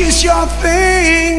kiss your face.